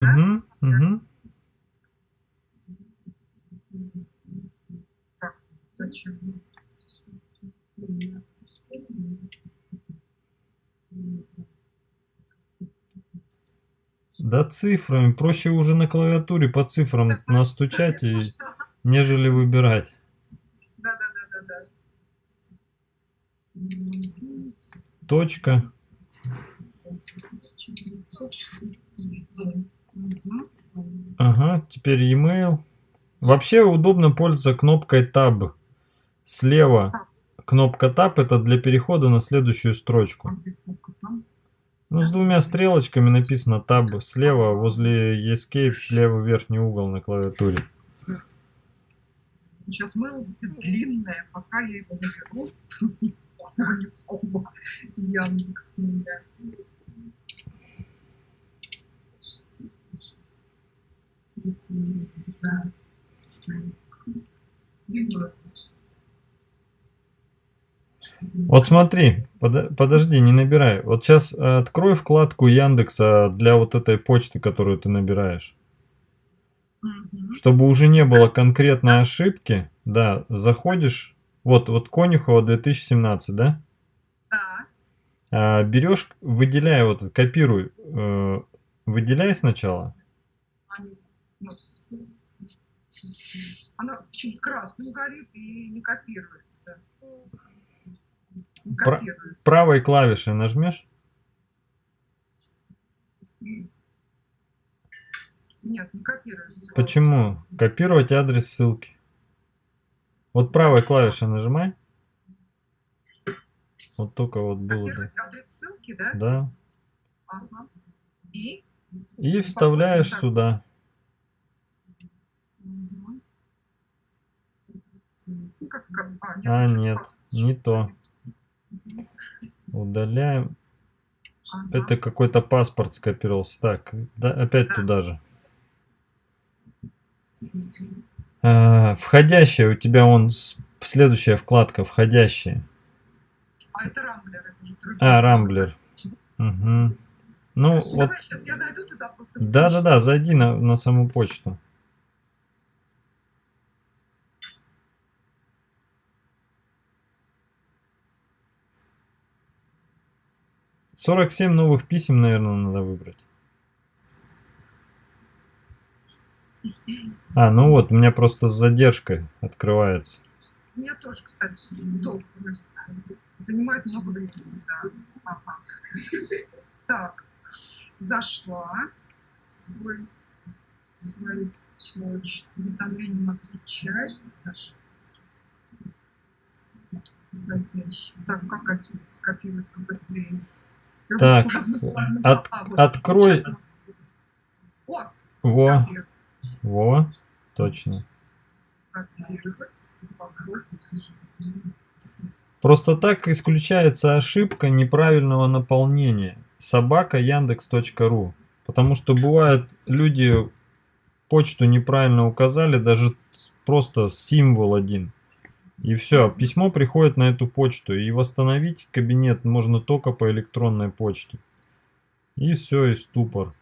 Да? Угу, угу. Так, зачем? Да цифрами. Проще уже на клавиатуре по цифрам настучать, и, нежели выбирать. Да, да, да, да, да. Точка. Мгм. Ага, теперь e-mail. Вообще удобно пользоваться кнопкой Tab. Слева кнопка Tab это для перехода на следующую строчку. А? Ну, с двумя стрелочками написано Tab слева, возле Escape, левый верхний угол на клавиатуре. Сейчас мыло будет длинное, пока я его наберу. Яндекс меня. Да. Видно. Вот смотри, подо- подожди, не набирай. Вот сейчас открой вкладку Яндекса для вот этой почты, которую ты набираешь. Мгм. Чтобы уже не было конкретной ошибки, да, заходишь, вот, вот Конюхова 2017, да? Да. А, берешь, выделяй вот, это, копируй, э, выделяй сначала. Они, ну, Она почему-то красным горит и не копируется. Не копируется. Правой клавишей нажмешь. Нет, не копируется. Почему? Копировать адрес ссылки. Вот правой клавишей нажимай. Вот только вот было, да. Копировать адрес ссылки, да? Да. Ага. И? И вставляешь Так. сюда. Мгм. Ну, как, как- а, нет, А, нет, не то. Удаляем. Это какой-то паспорт скопировался. Так, да, опять туда же. А, входящая у тебя он следующая вкладка входящие. А это рамблер. это уже другие. А, рамблер. Угу. Ну Давай вот, сейчас я зайду туда просто. да, да, да, зайди на, на саму почту. Сорок семь новых писем, наверное, надо выбрать. А, ну вот, у меня просто с задержкой открывается. У меня тоже, кстати, долго грузится. Занимает много времени, да. Ага. Так, зашла свой, свою почту. Уведомлением отключать. Так, как отсюда скопировать побыстрее? Так, буквально- от- открой- Во, во, точно. Просто так исключается ошибка неправильного наполнения. Собака яндекс.ру. Потому что бывает, люди почту неправильно указали, даже просто символ один. И все, письмо приходит на эту почту. И восстановить кабинет можно только по электронной почте. И все, и ступор.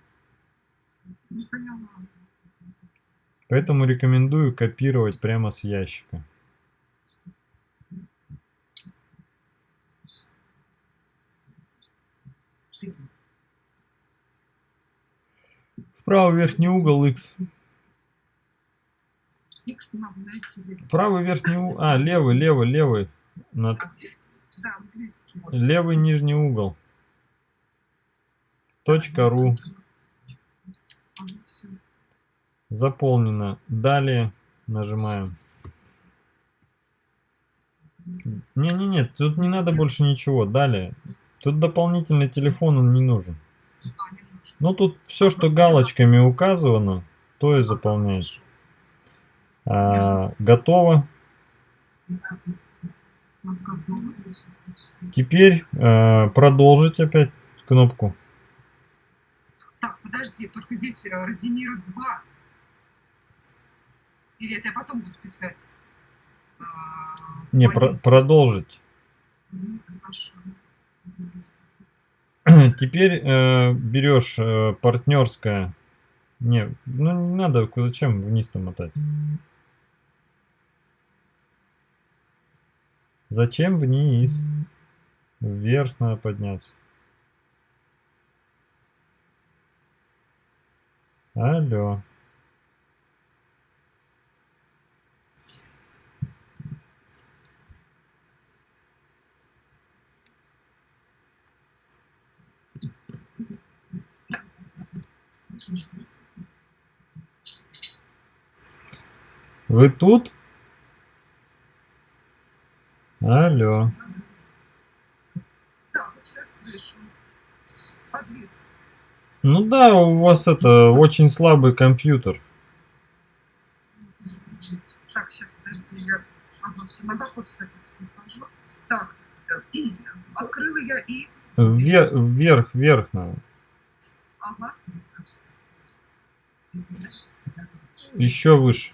Поэтому рекомендую копировать прямо с ящика. В правый верхний угол X. Нам, знаете ли. Правый верхний угол. А, левый, левый, левый. Над... Английский? Да, английский. вот. Левый нижний угол. Точка ру. Заполнено. Далее нажимаем. Не-не-не, тут не надо больше ничего. Далее. Тут дополнительный телефон, он не нужен. А. Ну тут все, что галочками указано, то и заполняешь. А, готово. Теперь э, продолжить опять кнопку. Так, подожди, только здесь э, Радимира 2. Или это я потом буду писать? А, Не, про- продолжить. Хорошо. Теперь э, берешь э, партнерское Не, ну не надо, зачем вниз-то мотать? Зачем вниз? Вверх надо подняться. Алло. Вы тут? Алло. Да, вот сейчас слышу. Подвис. Ну да, у вас это очень слабый компьютер. Так, сейчас, подожди, я ага, на прихожу. Так, э, открыла я и... Вверх, вверх, вверх надо. Ага. Еще выше.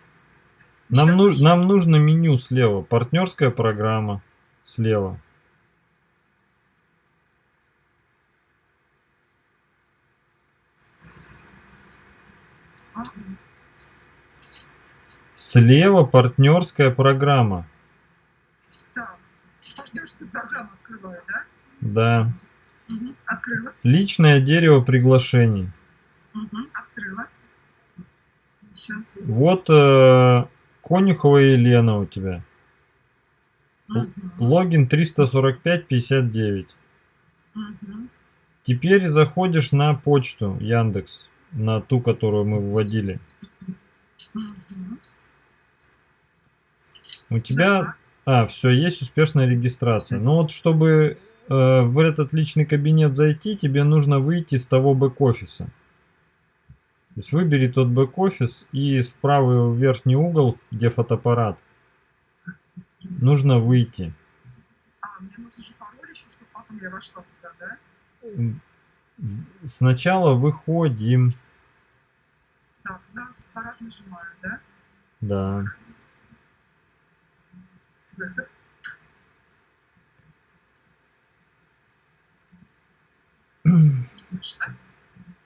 Нам, ну, нам нужно меню слева. Партнерская программа слева. Слева партнерская программа. Так, партнерскую программу открываю, да? Да. Угу. Открыла. Личное дерево приглашений. Угу. Открыла. Сейчас. Вот э, Конюхова Елена у тебя. Угу. Логин 345-59. Угу. Теперь заходишь на почту Яндекс, на ту, которую мы вводили. Угу. У тебя, а, все, есть успешная регистрация. Но вот чтобы э, в этот личный кабинет зайти, тебе нужно выйти из того бэк-офиса. То есть выбери тот бэк-офис и в правый верхний угол, где фотоаппарат, нужно выйти. А, мне нужно же пароль еще, чтобы потом я вошла туда, да? Сначала выходим. Так, да, аппарат нажимаю, да? Да. Выход.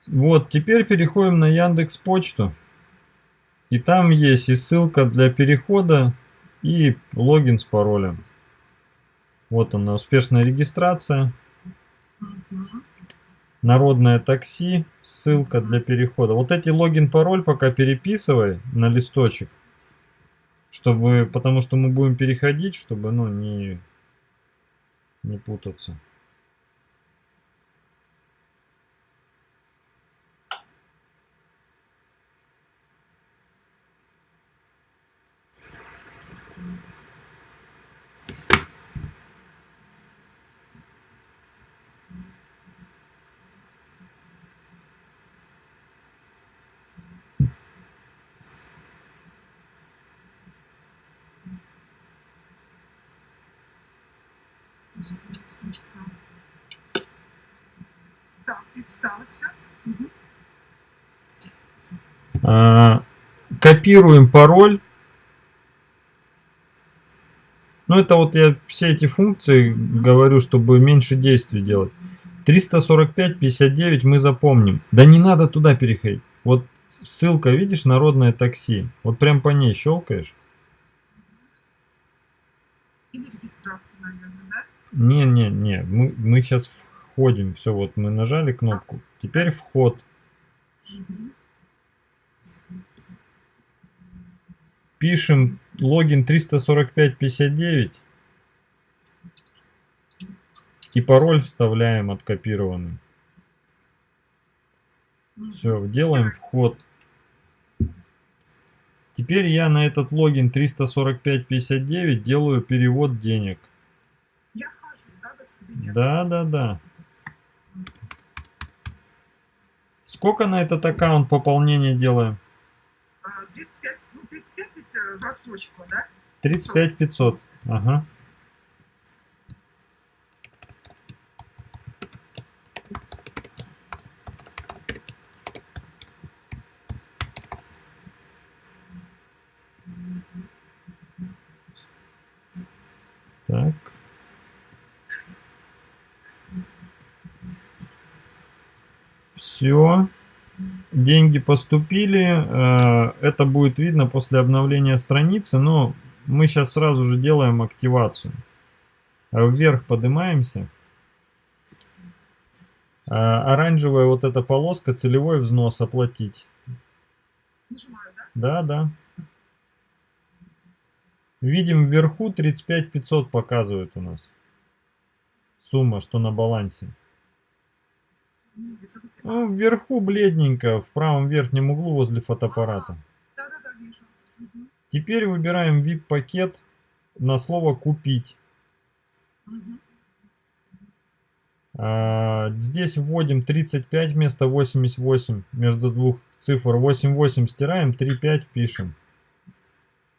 Вот, теперь переходим на Яндекс Почту. И там есть и ссылка для перехода, и логин с паролем. Вот она, успешная регистрация. Народное такси, ссылка для перехода. Вот эти логин, пароль пока переписывай на листочек. Чтобы, потому что мы будем переходить, чтобы, ну, не, не путаться. Так, переписала все. А, копируем пароль. Ну, это вот я все эти функции говорю, чтобы меньше действий делать. 345-59 мы запомним. Да не надо туда переходить. Вот ссылка, видишь, народное такси. Вот прям по ней щелкаешь. И на регистрацию, наверное, да? Не-не-не, мы, мы сейчас входим. Все, вот мы нажали кнопку. Теперь вход. Мгм. Пишем логин 345-59. И пароль вставляем откопированный. Все, делаем вход. Теперь я на этот логин 345-59 делаю перевод денег. Я вхожу, да, в этот кабинет? Да, да, да. Сколько на этот аккаунт пополнения делаем? А, 35, ну 35 ведь э, в рассрочку, да? 35 500. Ага. Так. Все. Деньги поступили. э, Это будет видно после обновления страницы, но мы сейчас сразу же делаем активацию. Э, Вверх поднимаемся. Э, Оранжевая вот эта полоска, целевой взнос оплатить. Нажимаю, да? Да, да. Видим вверху 35 500 показывает у нас. Сумма, что на балансе. Где. Ну, вверху бледненько, в правом верхнем углу возле фотоаппарата. Мгм. Теперь выбираем VIP-пакет на слово «Купить». А, Здесь вводим 35 вместо 88. Между двух цифр 88 стираем, 35 пишем.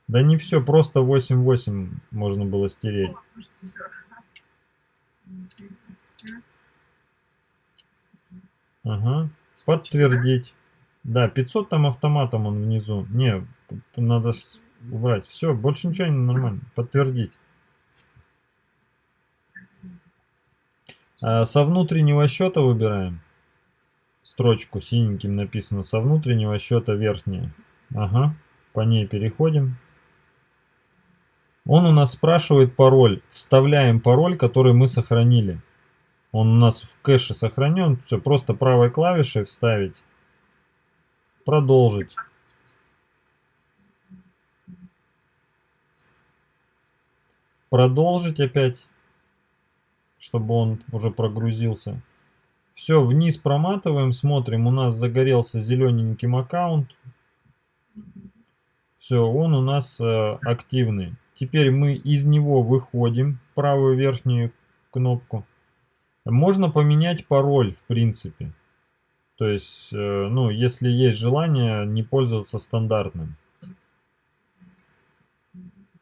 Да не все, просто 88 можно было стереть. О, ну что, всё. М, 35. Ага. Подтвердить. Да, 500 там автоматом он внизу. Не, надо убрать. Все, больше ничего не нормально. Подтвердить. А, со внутреннего счета выбираем. Строчку синеньким написано. Со внутреннего счета верхняя. Ага. По ней переходим. Он у нас спрашивает пароль. Вставляем пароль, который мы сохранили. Он у нас в кэше сохранен. Все, просто правой клавишей вставить. Продолжить. Продолжить опять, чтобы он уже прогрузился. Все, вниз проматываем, смотрим. У нас загорелся зелененьким аккаунт. Все, он у нас э, активный. Теперь мы из него выходим, правую верхнюю кнопку. Можно поменять пароль, в принципе. То есть, э, ну, если есть желание не пользоваться стандартным.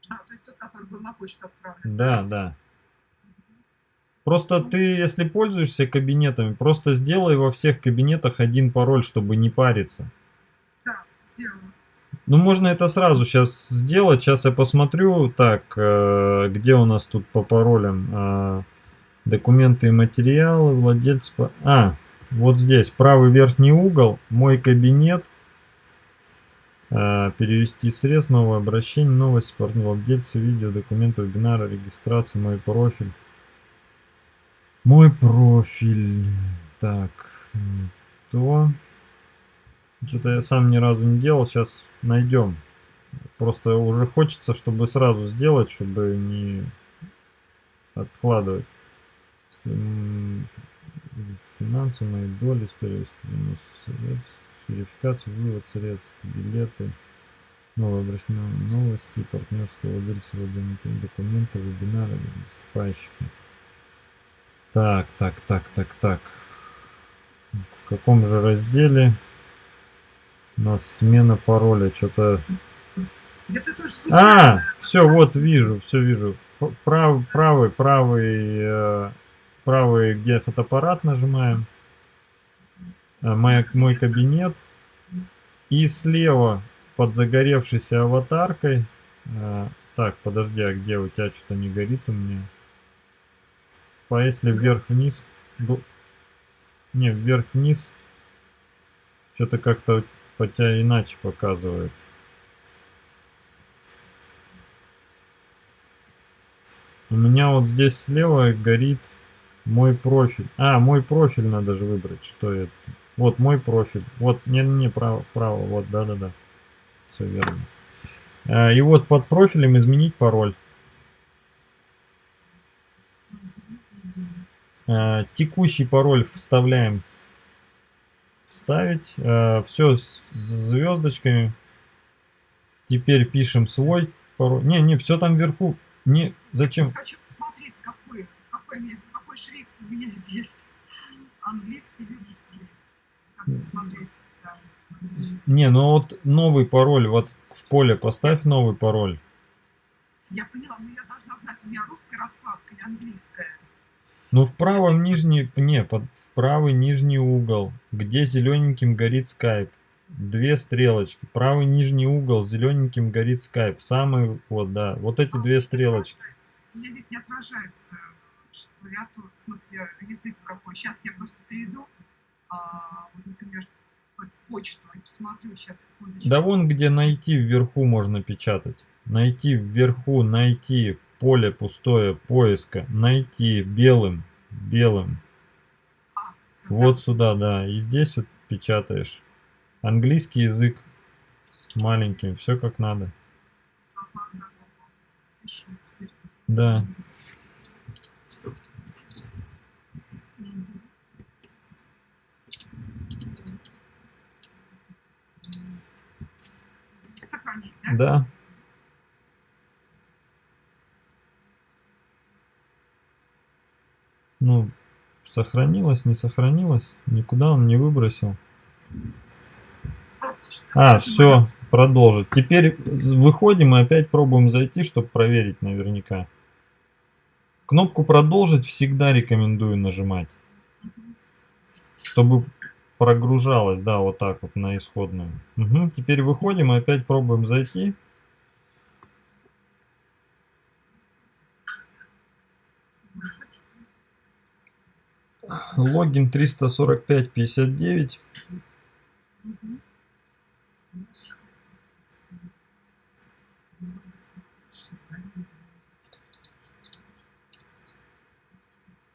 А, то есть тот, который был на почту отправлен. Да, да. Просто ты, если пользуешься кабинетами, просто сделай во всех кабинетах один пароль, чтобы не париться. Да, сделала. Ну, можно это сразу сейчас сделать. Сейчас я посмотрю. Так, э, где у нас тут по паролям? Документы и материалы, владельцы... па- А, вот здесь, правый верхний угол, мой кабинет. А, перевести средств, новое обращение, новости, партнер владельцы, видео, документы, вебинары, регистрация, мой профиль. Мой профиль. Так, то. Что-то я сам ни разу не делал, сейчас найдем. Просто уже хочется, чтобы сразу сделать, чтобы не откладывать. Финансы, мои доли, скорее всего, средств, верификация, вывод средств, билеты, новое обращение, новости, партнерского владельца, документы, вебинары, выступающие. Так, так, так, так, так. В каком же разделе у нас смена пароля? Что-то... А, все, вот вижу, все вижу. Прав, правый, правый, э, правый, где фотоаппарат нажимаем. А, моя- мой кабинет. И слева под загоревшейся аватаркой. э, так, подожди, а где у тебя что-то не горит у меня? По если вверх-вниз. Не, вверх-вниз. Что-то как-то по тебя иначе показывает. У меня вот здесь слева горит мой профиль. А, мой профиль надо же выбрать, что это. Вот мой профиль. Вот, не, не, право, право, вот, да-да-да. Все верно. А, И вот под профилем изменить пароль. А, Текущий пароль вставляем. Вставить. Все с звездочками. Теперь пишем свой пароль. Не, не, все там вверху. Не, зачем? Хочу посмотреть, какой, какой, мне- какой шрифт у меня здесь. Английский или русский. Как посмотреть, да. Не, ну вот новый пароль, вот в поле поставь новый пароль. Я поняла, но я должна знать, у меня русская раскладка или английская. Ну в правом нижний, не, под, в правый нижний угол, где зелененьким горит скайп. Две стрелочки. Правый нижний угол зелененьким горит скайп. Самый, вот, да, вот эти А, две стрелочки. У меня здесь не отражается клавиатура, в смысле язык какой. Сейчас я просто перейду. А, вот, например, Вот в почту. Я посмотрю сейчас, секундочку. Да вон где найти вверху можно печатать. Найти вверху, найти поле пустое поиска, найти белым, белым. А, Вот сюда, да. И здесь вот печатаешь. Английский язык маленьким, все как надо. Ага, да, да. Пишу теперь. Да. Мгм. Сохранить, да? Ну, сохранилось, не сохранилось. Никуда он не выбросил. А, все, продолжить. Теперь выходим и опять пробуем зайти, чтобы проверить наверняка. Кнопку продолжить всегда рекомендую нажимать, чтобы прогружалось, да, вот так вот на исходную. Мгм, Теперь выходим и опять пробуем зайти. Логин 345-59. Мгм.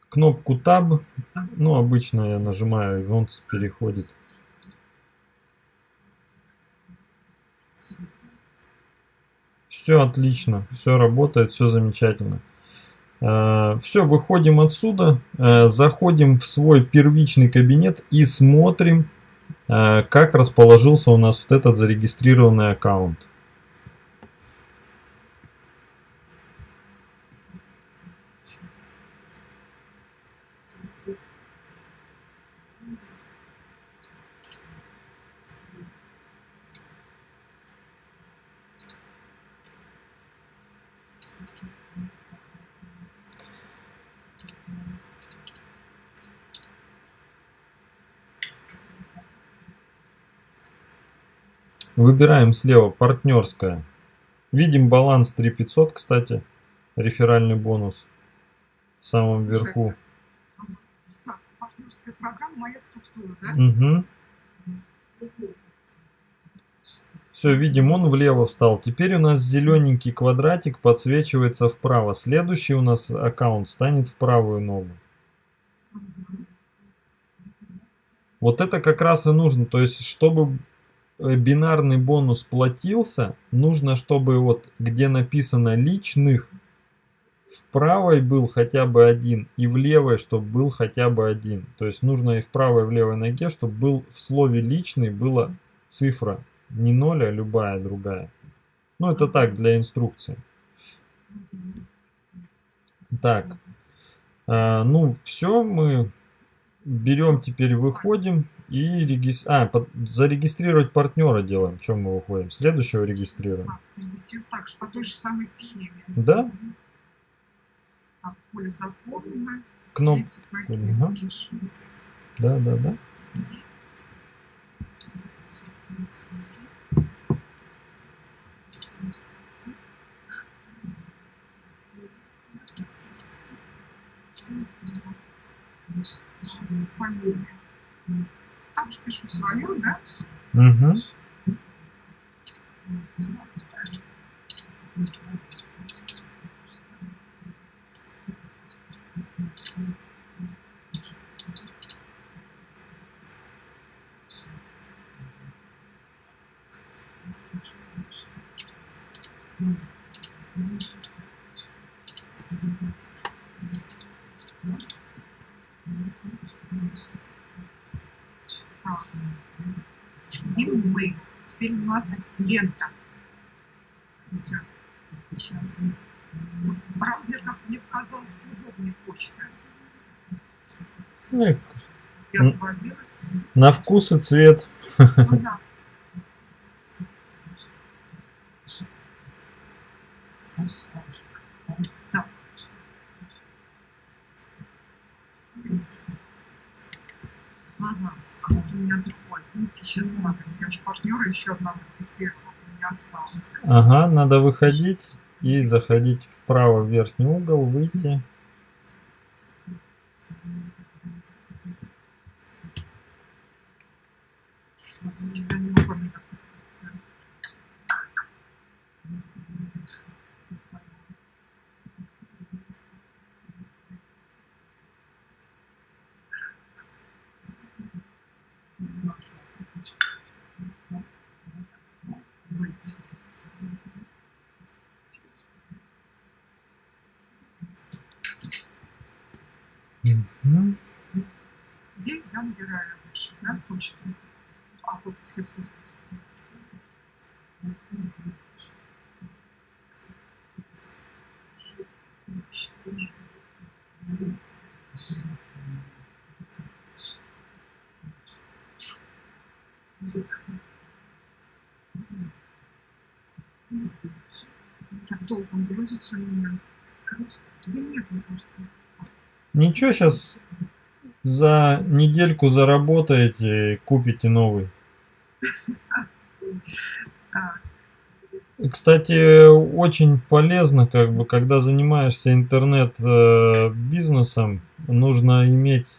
Кнопку Tab. Ну, обычно я нажимаю, и он переходит. Все отлично, все работает, все замечательно. Все, выходим отсюда, э, заходим в свой первичный кабинет и смотрим, э, как расположился у нас вот этот зарегистрированный аккаунт. Выбираем слева партнерская. Видим баланс 3500, кстати, реферальный бонус в самом верху. Так, партнерская программа, моя структура, да? Угу. Все, видим, он влево встал. Теперь у нас зелененький квадратик подсвечивается вправо. Следующий у нас аккаунт станет в правую ногу. Вот это как раз и нужно. То есть, чтобы э, бинарный бонус платился, нужно, чтобы вот где написано личных, в правой был хотя бы один, и в левой, чтобы был хотя бы один. То есть нужно и в правой, и в левой ноге, чтобы был в слове личный была цифра. Не ноль, а любая другая. Ну, это так, для инструкции. Так. А, ну, все, мы берем теперь, выходим и регис... а, под- зарегистрировать партнера делаем. Чем мы выходим? Следующего регистрируем. Так, зарегистрировать так же, по той же самой схеме. Да? Так, поле заполнено. Кноп- Третий пакет Ага. Да, да, да. Си. Фамилия. Там же пишу свою, да? Угу. Так. Сидим мы. Теперь у нас лента. идет. Сейчас. Вот, правда, как мне показалось, удобнее почта. Ну, и Я М. сводила. На вкус и цвет. Ага. Надо. Выходить и заходить в верхний угол, выйти. информация. Быть. Мгм. Здесь, да, набираю лучше, да, почту. А, вот все, все, все. Так долго он грузится у меня. Да нет, ну просто. Ничего, сейчас за недельку заработаете купите новый. А, Кстати, очень полезно, как бы, когда занимаешься интернет-бизнесом, нужно иметь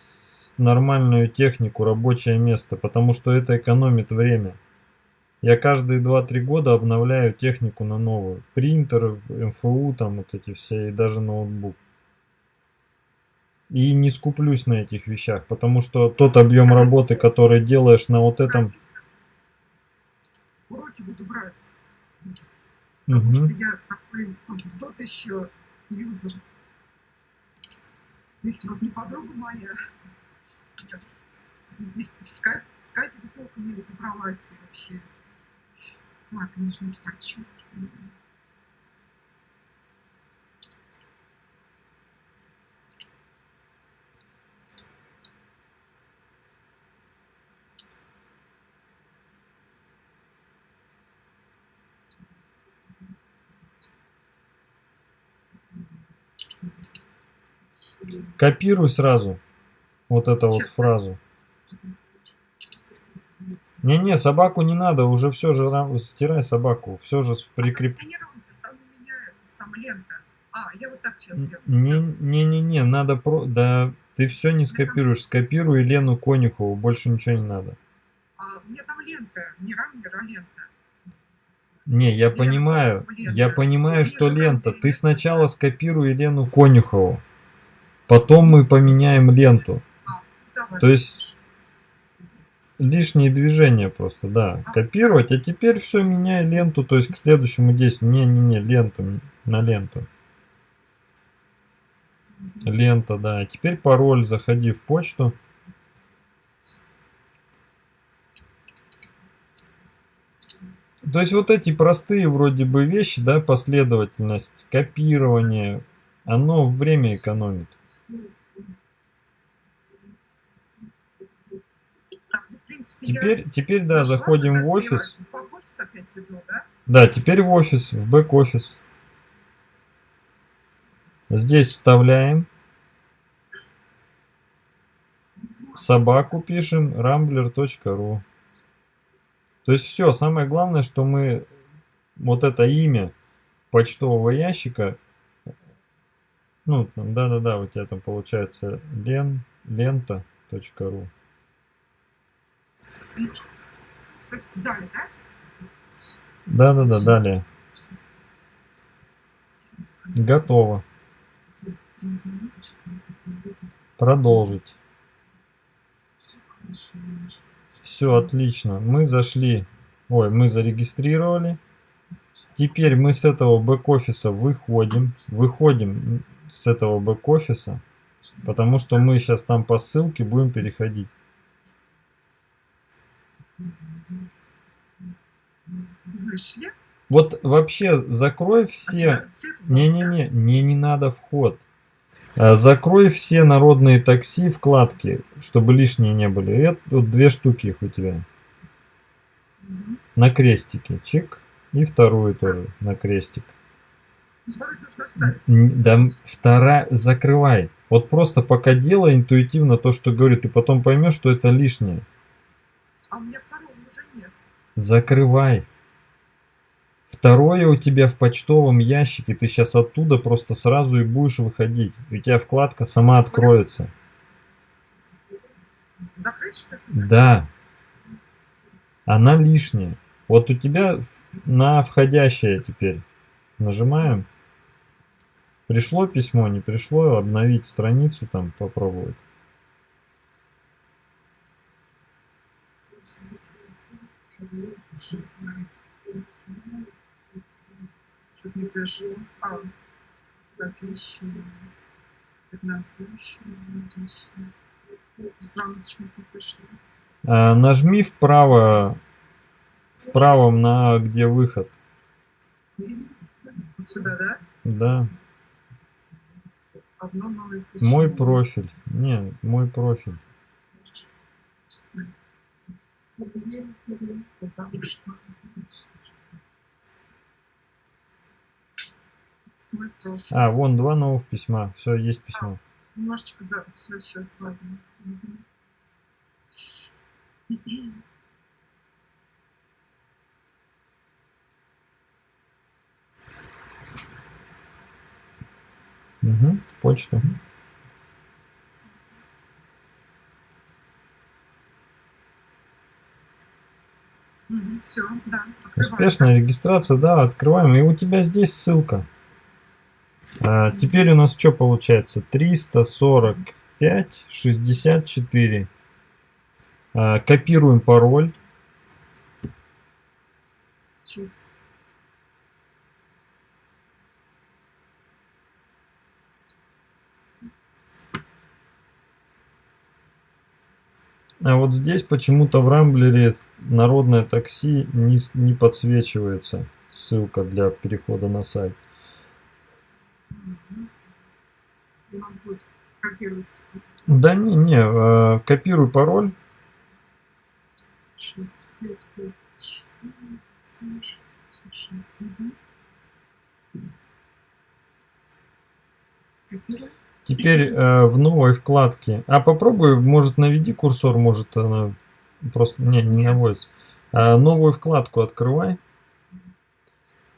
нормальную технику, рабочее место, потому что это экономит время. Я каждые 2-3 года обновляю технику на новую. Принтер, МФУ, там вот эти все, и даже ноутбук. И не скуплюсь на этих вещах, потому что тот объем работы, который делаешь на вот этом... Уроки буду брать. Потому что я такой тот, еще юзер. Если вот не подруга моя, скайп, не разобралась вообще. А, конечно, подчетки. Копируй сразу вот эту вот фразу. Не-не, собаку не надо, уже все же ра- стирай собаку, все же прикреп... А, лента. А, я вот так сейчас Н- делаю. Не, не, не, не, надо про, да, ты все не скопируешь, скопируй Лену Конюхову, больше ничего не надо. А у меня там лента, не рамнер, а лента. Не, я понимаю, я понимаю, что лента. Ты сначала скопируй Лену Конюхову, потом мы поменяем ленту. Давай. То есть лишние движения просто, да. Копировать, а теперь все меняй ленту, то есть к следующему действию. Не-не-не, ленту, на ленту. Лента, да. Теперь пароль, заходи в почту. То есть вот эти простые вроде бы вещи, да, последовательность, копирование, оно время экономит. Ну, Теперь, теперь да, заходим в офис. Да, теперь в офис, в бэк-офис. Здесь вставляем. Собаку пишем rambler.ru. То есть все, самое главное, что мы вот это имя почтового ящика, ну, да-да-да, у тебя там получается лен, лента.ру. Далее, да? Да-да-да, далее. Готово. Продолжить. Все отлично. Мы зашли. Ой, мы зарегистрировали. Теперь мы с этого бэк-офиса выходим. Выходим с этого бэк-офиса. Потому что мы сейчас там по ссылке будем переходить. Вышли. Вот вообще закрой А все... Не-не-не, не, не надо вход. А, Закрой все народные такси вкладки, чтобы лишние не были. Это вот две штуки их у тебя. На крестике. Чик. И вторую тоже на крестик. Н- Да, вторая, закрывай. Вот просто пока делай интуитивно то, что говорит, и потом поймешь, что это лишнее. А у меня второго уже нет. Закрывай. Второе у тебя в почтовом ящике, ты сейчас оттуда просто сразу и будешь выходить. У тебя вкладка сама откроется. Закрыть? Да. Она лишняя. Вот у тебя на входящее теперь нажимаем. Пришло письмо, не пришло, обновить страницу там попробовать. Что-то не пришло. А, кстати, еще. Преднапущено, Странно, почему не пришло. А, нажми вправо, в правом на где выход. Сюда, да? Да. Мой профиль. Не, мой профиль. А, вон два новых письма. Все, есть письмо. Немножечко за... Все, сейчас, ладно. Мгм. Угу, почту. Все, да. Успешная регистрация, да, открываем. И у тебя здесь ссылка. А, теперь у нас что получается? 345, 64. А, копируем пароль. Сейчас. А вот здесь почему-то в Рамблере народное такси не, не подсвечивается. Ссылка для перехода на сайт. Да не, не, э, копируй пароль. 6, 5, 5, 4, 7, 6, 6. Угу. Копируй. Теперь э, в новой вкладке. А попробуй, может наведи курсор, может она просто не, не наводится. А, новую вкладку открывай.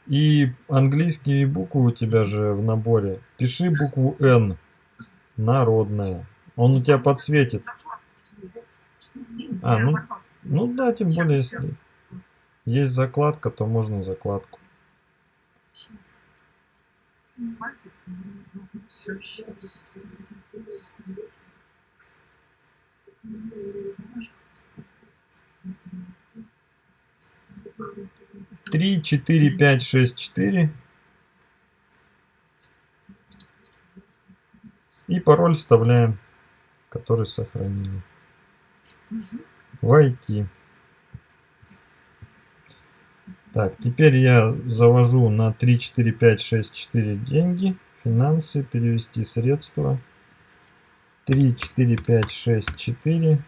И английские буквы у тебя же в наборе. Пиши букву N. Народная. Он у тебя подсветит. А, ну, Ну да, тем более, если есть закладка, то можно закладку. Сейчас. Три, четыре, пять, шесть, четыре. И пароль вставляем, который сохранили. Войти. Так, теперь я завожу на 3, 4, 5, 6, 4 деньги. Финансы, перевести средства. 3, 4, 5, 6, 4.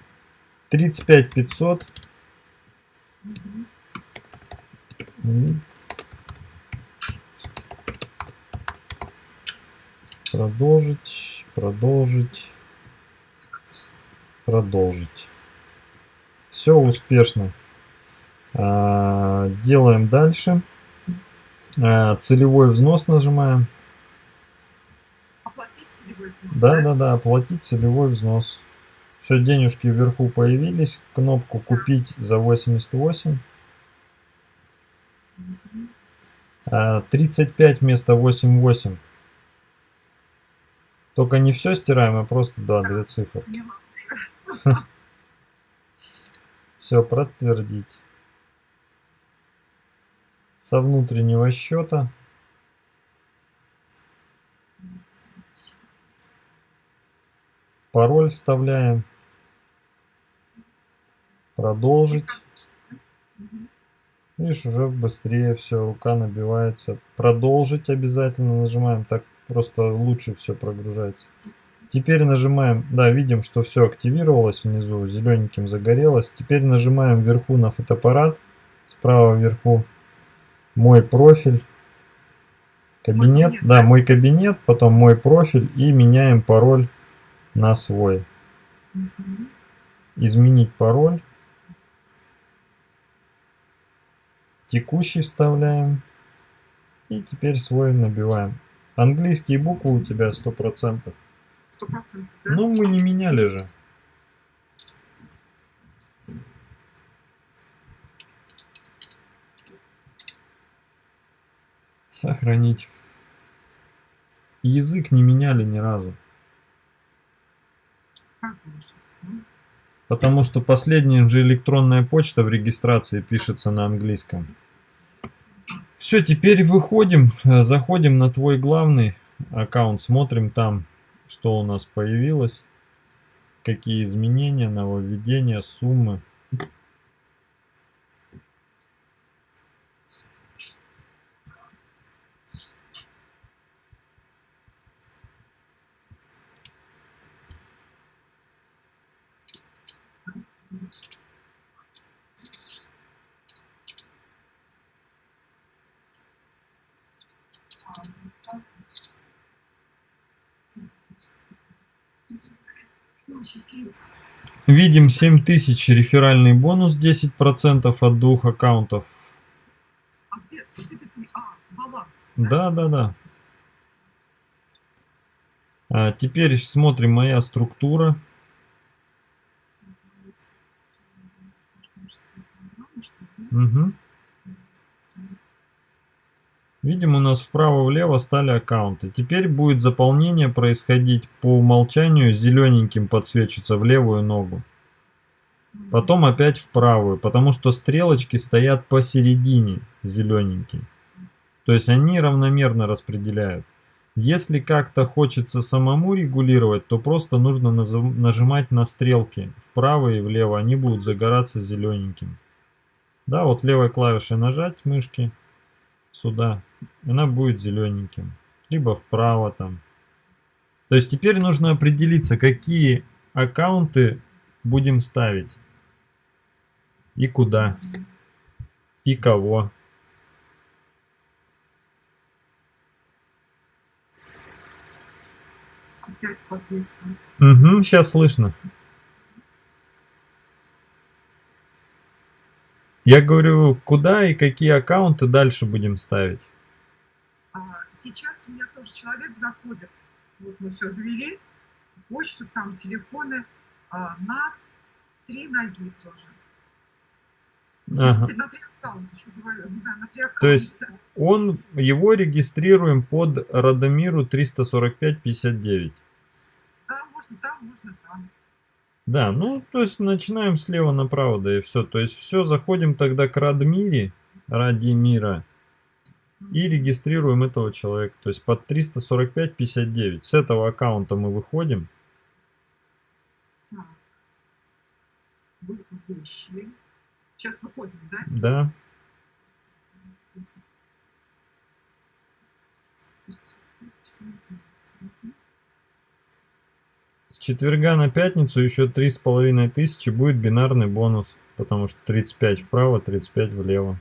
35 500. Мгм. И Продолжить, продолжить, продолжить. Все успешно. А, Делаем дальше. А, Целевой взнос нажимаем. Оплатить целевой взнос, Да, да, да, оплатить целевой взнос. Все, денежки вверху появились. Кнопку купить за 88. Мгм. А, 35 вместо 88. Только не все стираем, а просто, да, две цифры. Все, подтвердить. Со внутреннего счета. Пароль вставляем. Продолжить. Видишь, уже быстрее все, рука набивается. Продолжить обязательно нажимаем, так просто лучше все прогружается. Теперь нажимаем, да, видим, что все активировалось внизу, зелененьким загорелось. Теперь нажимаем вверху на фотоаппарат, справа вверху мой профиль, кабинет, кабинет, да, мой кабинет, потом мой профиль и меняем пароль на свой. Мгм. Изменить пароль. Текущий вставляем. И теперь свой набиваем. Английские буквы у тебя 100%. Сто процентов, да? Ну, мы не меняли же. Сохранить. Язык не меняли ни разу. Потому что последняя же электронная почта в регистрации пишется на английском. Все, теперь выходим, э, заходим на твой главный аккаунт, смотрим там, что у нас появилось, какие изменения, нововведения, суммы. Видим 7000 реферальный бонус 10% от двух аккаунтов. А где, где ты? А, баланс. Да, да, да. А теперь смотрим моя структура. Мгм. Видим, у нас вправо-влево стали аккаунты. Теперь будет заполнение происходить по умолчанию зелененьким подсвечиваться в левую ногу. Потом опять в правую, потому что стрелочки стоят посередине зелененькие. То есть они равномерно распределяют. Если как-то хочется самому регулировать, то просто нужно нажимать на стрелки вправо и влево, они будут загораться зелененьким. Да, вот левой клавишей нажать мышки сюда, она будет зелененьким. Либо вправо там. То есть теперь нужно определиться, какие аккаунты будем ставить. И куда. И кого. Опять подписано. Угу, сейчас слышно. Я говорю, куда и какие аккаунты дальше будем ставить. А, сейчас у меня тоже человек заходит. Вот мы все завели. Почту, там телефоны а, на три ноги тоже. Ага. На три аккаунта, еще говорю. Да, на три аккаунта. То есть Он, его регистрируем под Радомиру 345-59. Да, можно там, можно там. Да, ну, то есть начинаем слева направо, да и все. То есть все, заходим тогда к Радмире, Радимира, и регистрируем этого человека. То есть под 345-59. С этого аккаунта мы выходим. Так. Сейчас выходим, да? Да. То есть. С четверга на пятницу еще три с половиной тысячи будет бинарный бонус. Потому что 35 вправо, 35 влево.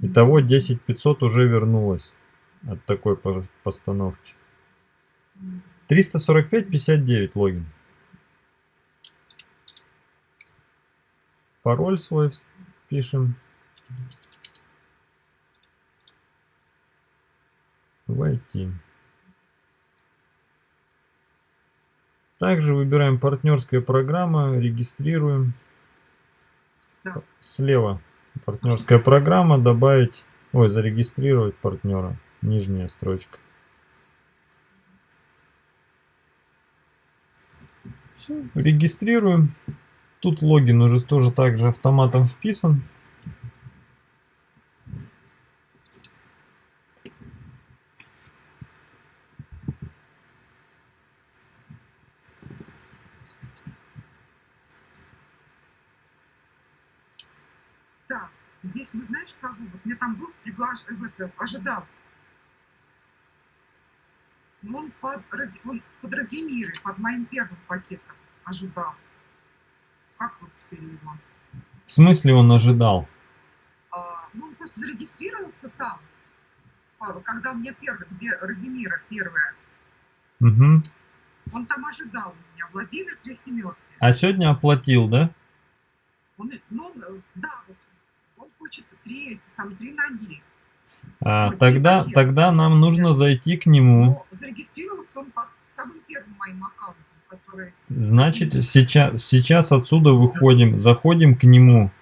Итого 10 500 уже вернулось от такой по- постановки. 345-59 логин. Пароль свой пишем. Войти. Также выбираем партнерская программа, регистрируем. Да. Слева партнерская программа, добавить, ой, зарегистрировать партнера, нижняя строчка. Все, регистрируем. Тут логин уже тоже также автоматом вписан. Так, здесь мы знаешь кого? Вот мне там был приглаш... в это, ожидал. Но Он под, Ради- он под Радимирой, под моим первым пакетом ожидал. Как вот теперь его? В смысле он ожидал? А, ну, он просто зарегистрировался там. А, Когда мне первый, где Радимира первая, Мгм. он там ожидал меня. Владимир три семерки. А сегодня оплатил, да? Он, ну, он, э, да, вот, хочет три эти самые три ноги. А, Ой, тогда, пакет. тогда нам нужно зайти к нему. Но зарегистрировался он под самым первым моим аккаунтом, который Значит, сейчас, сейчас отсюда выходим, заходим к нему.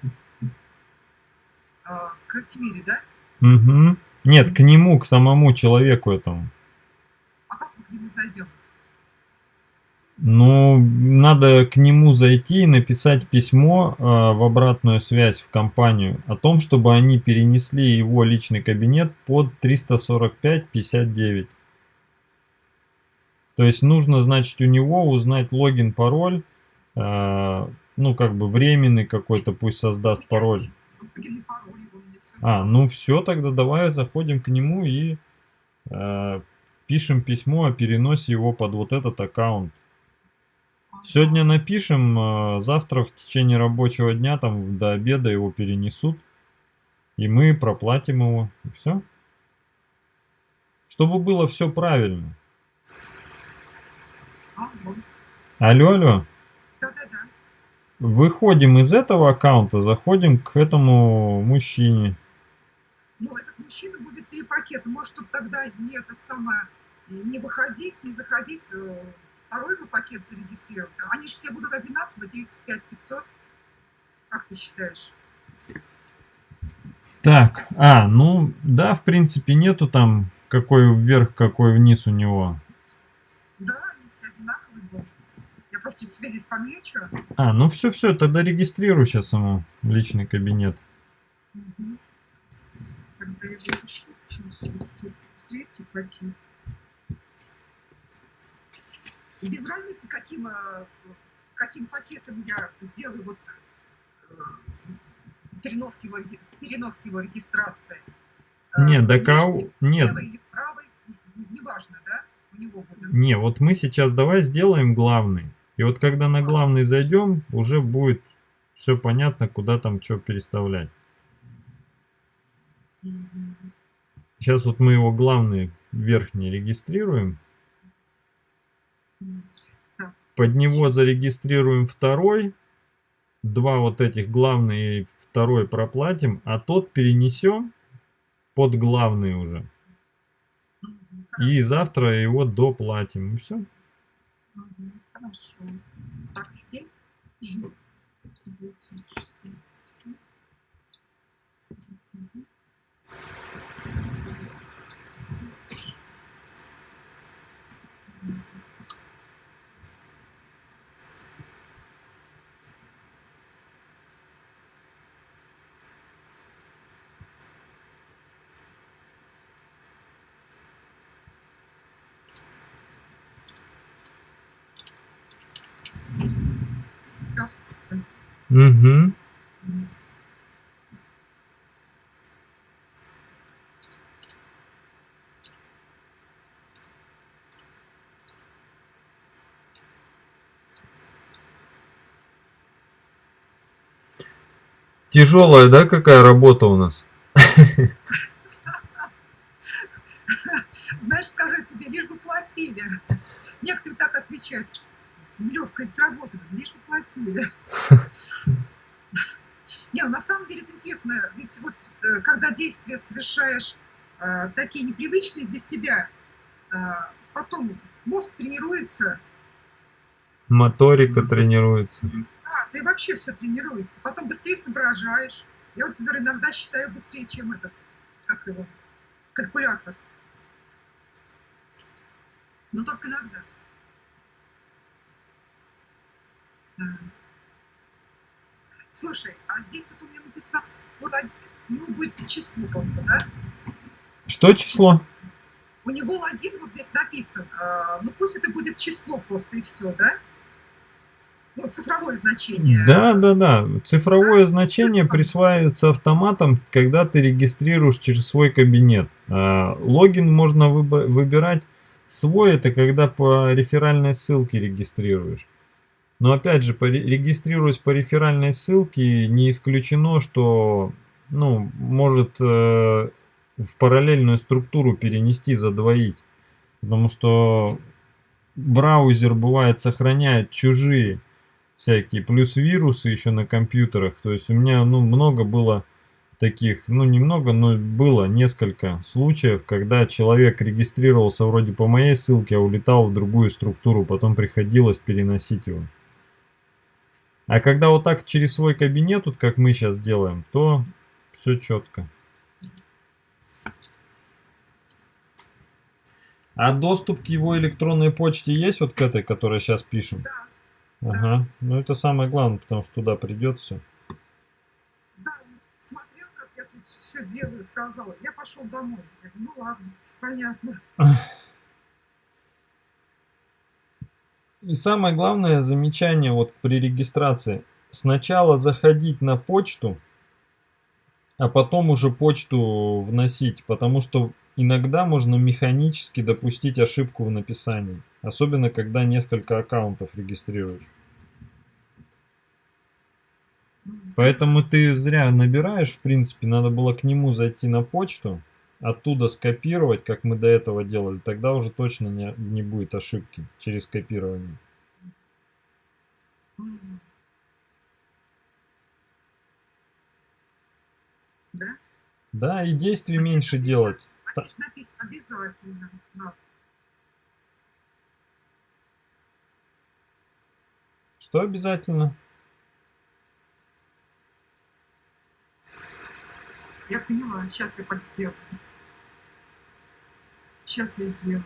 э, к Ратимире, да? Угу. Нет, к нему, к самому человеку этому. А как мы к нему зайдем? Ну, надо к нему зайти и написать письмо э, в обратную связь в компанию о том, чтобы они перенесли его личный кабинет под 345.59. То есть нужно, значит, у него узнать логин, пароль, э, ну, как бы временный какой-то, пусть создаст пароль. А, ну все, тогда давай заходим к нему и э, пишем письмо о переносе его под вот этот аккаунт. Сегодня напишем, э, завтра в течение рабочего дня, там до обеда его перенесут. И мы проплатим его. И все. Чтобы было все правильно. Алло, алло. Да-да-да. Выходим из этого аккаунта, заходим к этому мужчине. Но этот мужчина будет три пакета. Может, чтобы тогда не это самое, не выходить, не заходить, э, второй бы пакет зарегистрировать. Они же все будут одинаковые, 35 500. Как ты считаешь? Так, а, ну да, в принципе нету там какой вверх, какой вниз у него. Да, они все одинаковые будут. Я просто себе здесь помечу. А, ну все-все, тогда регистрируй сейчас ему личный кабинет. Мгм. Тогда я запишу сейчас третий пакет. И без разницы, каким, э, каким пакетом я сделаю вот э, перенос его, перенос его регистрации. Э, Нет, так а внешний, у- нет. Левый или правый, не- неважно, да, у него будет. Не, вот мы сейчас давай сделаем главный. И вот когда на главный зайдем, уже будет все понятно, куда там что переставлять. Сейчас вот мы его главный верхний регистрируем. Под него зарегистрируем второй. Два вот этих главный и второй проплатим, а тот перенесем под главный уже. И завтра его доплатим. И все. Хорошо. Так, 7. 967. Угу. Тяжелая, да, какая работа у нас? Знаешь, скажу тебе, лишь бы платили. Некоторые так отвечают. Нелегкая ведь работа, лишь платили. Не, ну на самом деле это интересно, ведь вот э, когда действия совершаешь э, такие непривычные для себя, э, потом мозг тренируется, Моторика тренируется. да, да и вообще все тренируется. Потом быстрее соображаешь. Я вот, например, иногда считаю быстрее, чем этот, как его, калькулятор. Но только иногда. Да. Слушай, а здесь вот у меня написал ну будет число просто, да? Что число? У него логин вот здесь написан, э, ну пусть это будет число просто и все, да? Ну, цифровое значение. Да, да, да. Цифровое значение присваивается автоматом, когда ты регистрируешь через свой кабинет. А, Логин можно выбирать свой, это когда по реферальной ссылке регистрируешь. Но опять же, регистрируясь по реферальной ссылке, не исключено, что ну, может э, в параллельную структуру перенести, задвоить. Потому что браузер бывает сохраняет чужие всякие, плюс вирусы еще на компьютерах. То есть у меня ну, много было таких, ну немного, но было несколько случаев, когда человек регистрировался вроде по моей ссылке, а улетал в другую структуру, потом приходилось переносить его. А когда вот так через свой кабинет, вот как мы сейчас делаем, то все четко. А доступ к его электронной почте есть вот к этой, которой сейчас пишем? Да, Ага. Ну это самое главное, потому что туда придет все. да, смотрел, как я тут все делаю, сказал, я пошел домой. Я говорю, ну ладно, понятно. И самое главное замечание вот при регистрации. Сначала заходить на почту, а потом уже почту вносить, потому что иногда можно механически допустить ошибку в написании. Особенно, когда несколько аккаунтов регистрируешь. Поэтому ты зря набираешь, в принципе, надо было к нему зайти на почту, оттуда скопировать, как мы до этого делали, тогда уже точно не, не будет ошибки через копирование. Да? Да, и действий А меньше делать. А здесь написано обязательно. Да. Что обязательно? Я поняла, сейчас я так сделаю. Сейчас я сделаю.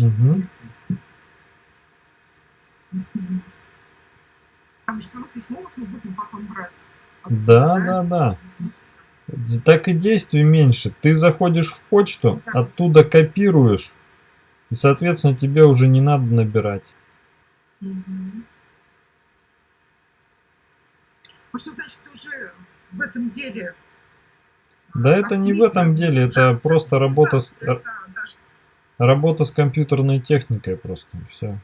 Мгм. Там же равно письмо уж мы будем потом брать. Да, да, да. Д- Так и действий меньше. Ты заходишь в почту, Да. оттуда копируешь, и, соответственно, тебе уже не надо набирать. Мгм. Ну что значит уже в этом деле? Да это не в этом деле, это просто работа с, даже работа с компьютерной техникой просто. Все.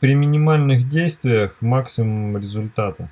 При минимальных действиях максимум результата.